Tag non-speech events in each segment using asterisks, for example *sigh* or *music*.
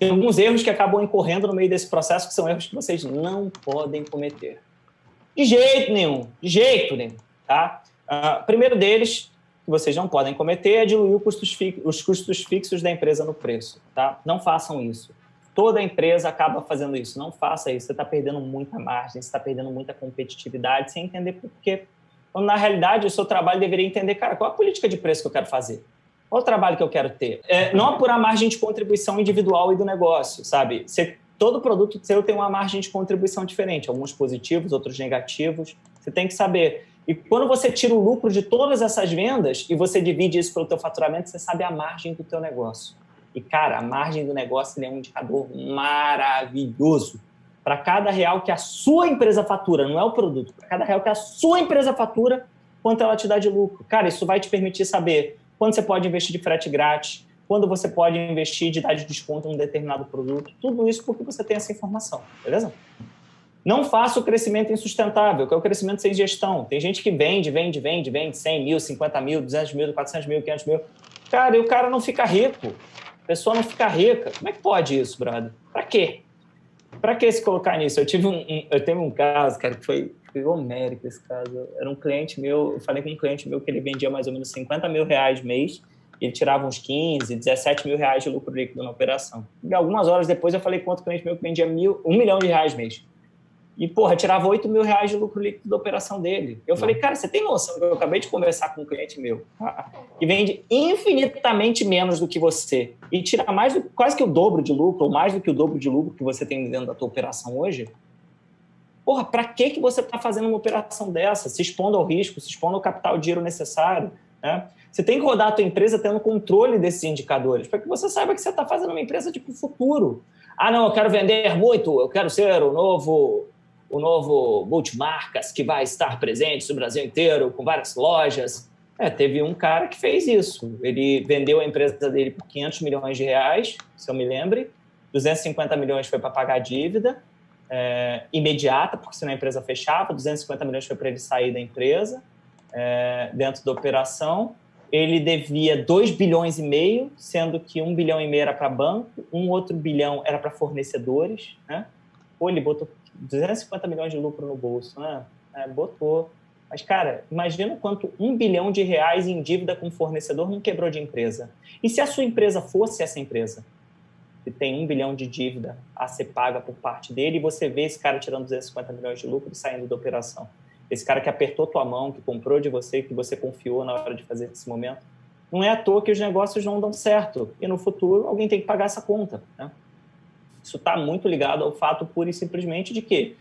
tem alguns erros que acabam incorrendo no meio desse processo, que são erros que vocês não podem cometer. De jeito nenhum, de jeito nenhum. Tá? Uh, primeiro deles, que vocês não podem cometer, é diluir custos os custos fixos da empresa no preço. Tá? Não façam isso. Toda empresa acaba fazendo isso. Não faça isso. Você está perdendo muita margem, você está perdendo muita competitividade sem entender por quê. Quando, na realidade, o seu trabalho deveria entender, cara, qual a política de preço que eu quero fazer? Qual o trabalho que eu quero ter? É, não apurar a margem de contribuição individual e do negócio, sabe? Você, todo produto seu tem uma margem de contribuição diferente, alguns positivos, outros negativos. Você tem que saber. E quando você tira o lucro de todas essas vendas e você divide isso pelo teu faturamento, você sabe a margem do teu negócio. E, cara, a margem do negócio é um indicador maravilhoso. Para cada real que a sua empresa fatura, não é o produto, para cada real que a sua empresa fatura, quanto ela te dá de lucro. Cara, isso vai te permitir saber quando você pode investir de frete grátis, quando você pode investir de dar de desconto em um determinado produto. Tudo isso porque você tem essa informação, beleza? Não faça o crescimento insustentável, que é o crescimento sem gestão. Tem gente que vende, vende, vende, vende 100 mil, 50 mil, 200 mil, 400 mil, 500 mil. Cara, e o cara não fica rico. A pessoa não fica rica. Como é que pode isso, brother? Para quê? Para que se colocar nisso? Eu tive um, um, eu tenho um caso, cara, que foi, foi homérico esse caso. Era um cliente meu, eu falei com um cliente meu que ele vendia mais ou menos 50 mil reais mês, e ele tirava uns 15, 17 mil reais de lucro líquido na operação. E algumas horas depois eu falei com outro cliente meu que vendia mil, um milhão de reais mês. E, porra, tirava 8 mil reais de lucro líquido da operação dele. Eu falei, cara, você tem noção que eu acabei de conversar com um cliente meu que *laughs* vende infinitamente menos do que você e tira mais do, quase que o dobro de lucro, ou mais do que o dobro de lucro que você tem dentro da tua operação hoje? Porra, para que, que você está fazendo uma operação dessa? Se expondo ao risco, se expondo ao capital, dinheiro necessário, né? Você tem que rodar a tua empresa tendo controle desses indicadores, para que você saiba que você está fazendo uma empresa de tipo, futuro. Ah, não, eu quero vender muito, eu quero ser o novo o novo multimarcas que vai estar presente no Brasil inteiro, com várias lojas. É, teve um cara que fez isso. Ele vendeu a empresa dele por 500 milhões de reais, se eu me lembre. 250 milhões foi para pagar a dívida é, imediata, porque senão a empresa fechava. 250 milhões foi para ele sair da empresa, é, dentro da operação. Ele devia 2 bilhões e meio, sendo que 1 bilhão e meio era para banco, um outro bilhão era para fornecedores. Né? Ou ele botou 250 milhões de lucro no bolso, né? É, botou. Mas, cara, imagina quanto um bilhão de reais em dívida com fornecedor não quebrou de empresa. E se a sua empresa fosse essa empresa, que tem um bilhão de dívida a ser paga por parte dele, e você vê esse cara tirando 250 milhões de lucro e saindo da operação. Esse cara que apertou tua mão, que comprou de você, que você confiou na hora de fazer esse momento. Não é à toa que os negócios não dão certo. E no futuro alguém tem que pagar essa conta. Né? Isso está muito ligado ao fato pura e simplesmente de que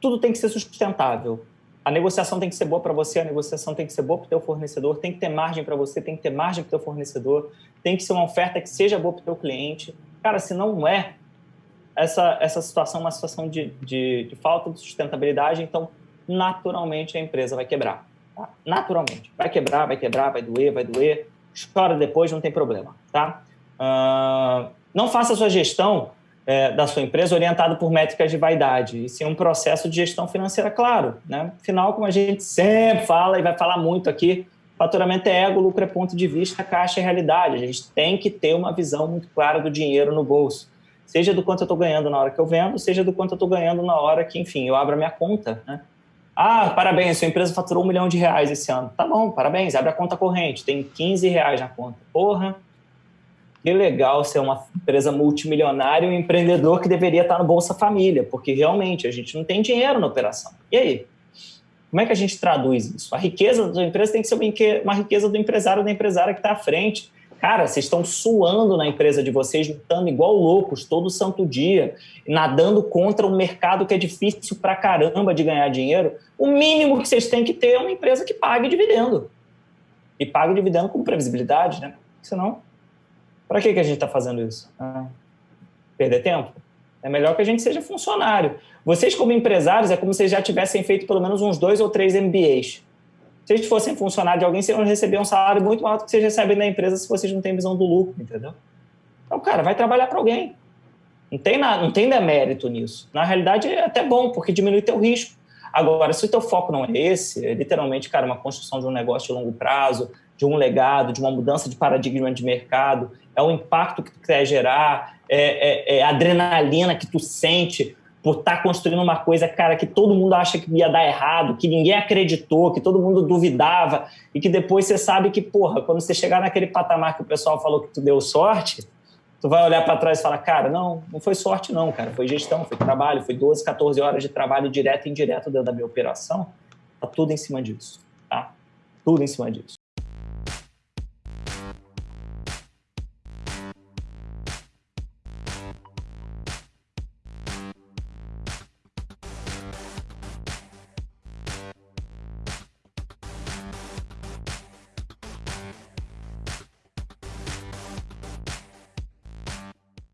tudo tem que ser sustentável. A negociação tem que ser boa para você, a negociação tem que ser boa para o teu fornecedor, tem que ter margem para você, tem que ter margem para o teu fornecedor, tem que ser uma oferta que seja boa para o teu cliente. Cara, se não é, essa, essa situação é uma situação de, de, de falta de sustentabilidade, então naturalmente a empresa vai quebrar. Tá? Naturalmente. Vai quebrar, vai quebrar, vai doer, vai doer. Chora depois, não tem problema. Tá? Uh, não faça sua gestão é, da sua empresa orientado por métricas de vaidade, e sim um processo de gestão financeira claro. Né? Afinal, como a gente sempre fala e vai falar muito aqui, faturamento é ego, lucro é ponto de vista, caixa é realidade. A gente tem que ter uma visão muito clara do dinheiro no bolso. Seja do quanto eu estou ganhando na hora que eu vendo, seja do quanto eu estou ganhando na hora que, enfim, eu abro a minha conta. Né? Ah, parabéns, sua empresa faturou um milhão de reais esse ano. Tá bom, parabéns, abre a conta corrente, tem 15 reais na conta. Porra, que legal ser uma empresa multimilionária e um empreendedor que deveria estar no Bolsa Família, porque realmente a gente não tem dinheiro na operação. E aí? Como é que a gente traduz isso? A riqueza da empresa tem que ser uma riqueza do empresário ou da empresária que está à frente. Cara, vocês estão suando na empresa de vocês, lutando igual loucos todo santo dia, nadando contra um mercado que é difícil pra caramba de ganhar dinheiro. O mínimo que vocês têm que ter é uma empresa que pague dividendo. E pague dividendo com previsibilidade, né? Senão para que, que a gente está fazendo isso? Ah, perder tempo? É melhor que a gente seja funcionário. Vocês, como empresários, é como se já tivessem feito pelo menos uns dois ou três MBAs. Se vocês fossem funcionário de alguém, vocês vão receber um salário muito maior do que vocês recebem da empresa se vocês não têm visão do lucro, entendeu? Então, cara, vai trabalhar para alguém. Não tem, nada, não tem demérito nisso. Na realidade, é até bom, porque diminui teu risco. Agora, se o teu foco não é esse, é literalmente, cara, uma construção de um negócio de longo prazo, de um legado, de uma mudança de paradigma de mercado, é o impacto que tu quer gerar, é, é, é a adrenalina que tu sente por estar tá construindo uma coisa, cara, que todo mundo acha que ia dar errado, que ninguém acreditou, que todo mundo duvidava, e que depois você sabe que, porra, quando você chegar naquele patamar que o pessoal falou que tu deu sorte, tu vai olhar para trás e falar, cara, não, não foi sorte não, cara, foi gestão, foi trabalho, foi 12, 14 horas de trabalho direto e indireto dentro da minha operação, tá tudo em cima disso, tá? Tudo em cima disso.